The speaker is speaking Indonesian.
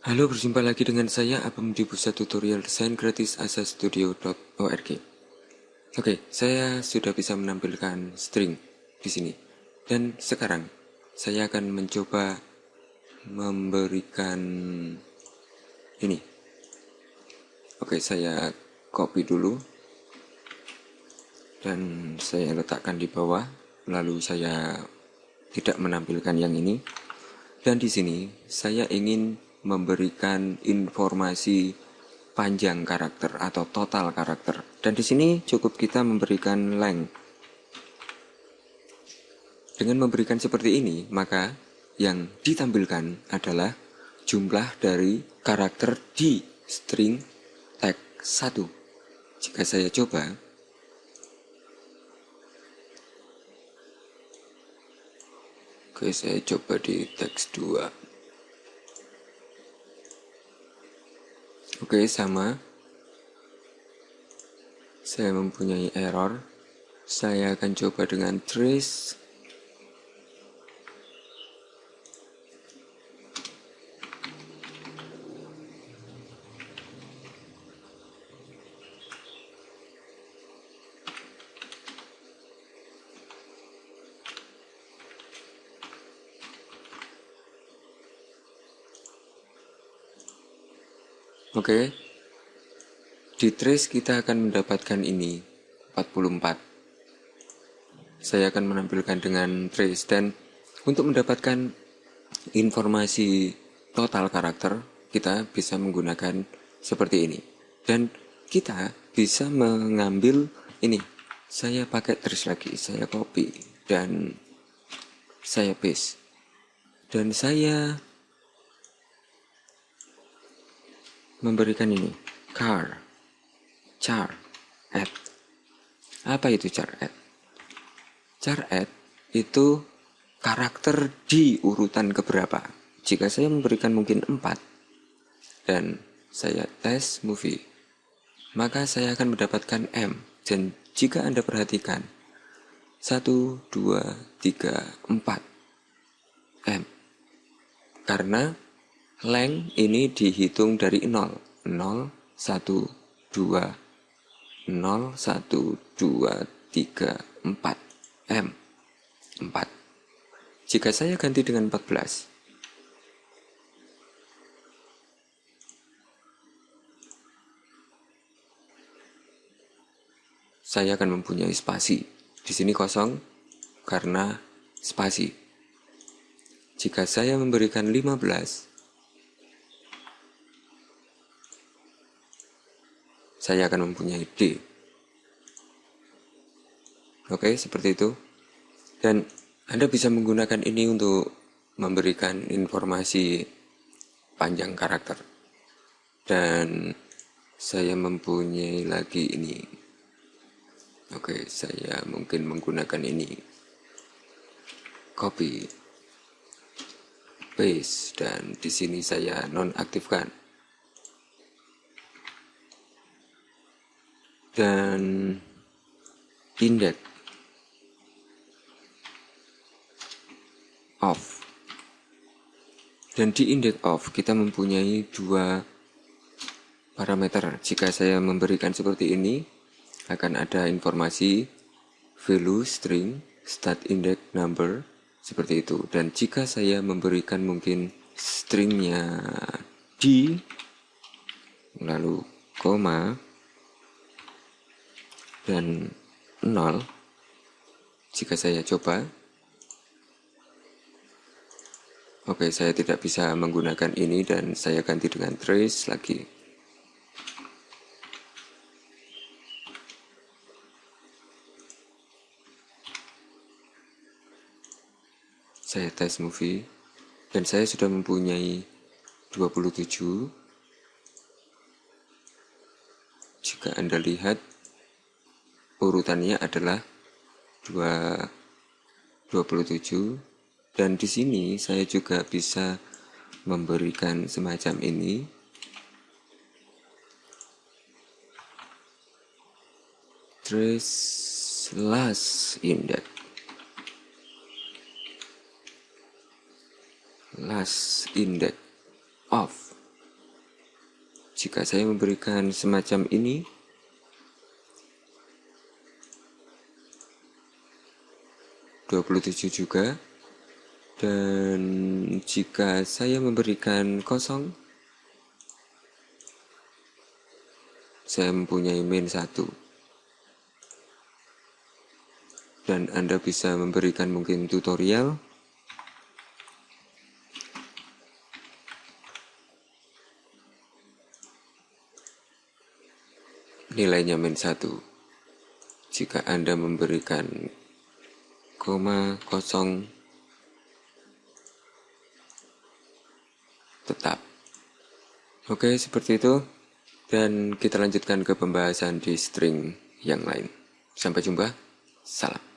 Halo, berjumpa lagi dengan saya Abang di pusat tutorial desain gratis asastudio.org. Oke, saya sudah bisa menampilkan string di sini. Dan sekarang saya akan mencoba memberikan ini. Oke, saya copy dulu dan saya letakkan di bawah. Lalu saya tidak menampilkan yang ini. Dan di sini saya ingin memberikan informasi panjang karakter atau total karakter. Dan di sini cukup kita memberikan length. Dengan memberikan seperti ini, maka yang ditampilkan adalah jumlah dari karakter di string tag 1. Jika saya coba, Oke, saya coba di teks 2. Oke, sama. Saya mempunyai error. Saya akan coba dengan trace. Oke. Di trace kita akan mendapatkan ini 44. Saya akan menampilkan dengan trace dan untuk mendapatkan informasi total karakter kita bisa menggunakan seperti ini. Dan kita bisa mengambil ini. Saya pakai trace lagi, saya copy dan saya paste. Dan saya memberikan ini. Car. Char. Add apa itu char add char add itu karakter di urutan keberapa? Jika saya memberikan mungkin 4 dan saya tes movie maka saya akan mendapatkan M. Dan jika Anda perhatikan 1, 2, 3, 4 M. Karena length ini dihitung dari 0 0 1 2 0 1 2 3 4 M 4 jika saya ganti dengan 14 saya akan mempunyai spasi. Di sini kosong karena spasi. Jika saya memberikan 15, saya akan mempunyai D. Oke, seperti itu. Dan Anda bisa menggunakan ini untuk memberikan informasi panjang karakter. Dan saya mempunyai lagi ini. Oke, saya mungkin menggunakan ini. Copy. Paste dan di sini saya nonaktifkan. Dan indeks off. Dan di indeks off kita mempunyai dua parameter. Jika saya memberikan seperti ini akan ada informasi value string start index number seperti itu. Dan jika saya memberikan mungkin stringnya di lalu koma dan 0 jika saya coba. Oke saya tidak bisa menggunakan ini dan saya ganti dengan trace lagi. Saya tes movie dan saya sudah mempunyai 27 jika anda lihat urutannya adalah 2 27 dan di sini saya juga bisa memberikan semacam ini. Trace last index. Last index of. Jika saya memberikan semacam ini, dua puluh tujuh juga. Dan jika saya memberikan kosong, saya mempunyai min satu. Dan Anda bisa memberikan mungkin tutorial nilainya min 1 jika Anda memberikan tetap. Oke seperti itu. Dan kita lanjutkan ke pembahasan di string yang lain. Sampai jumpa. Salam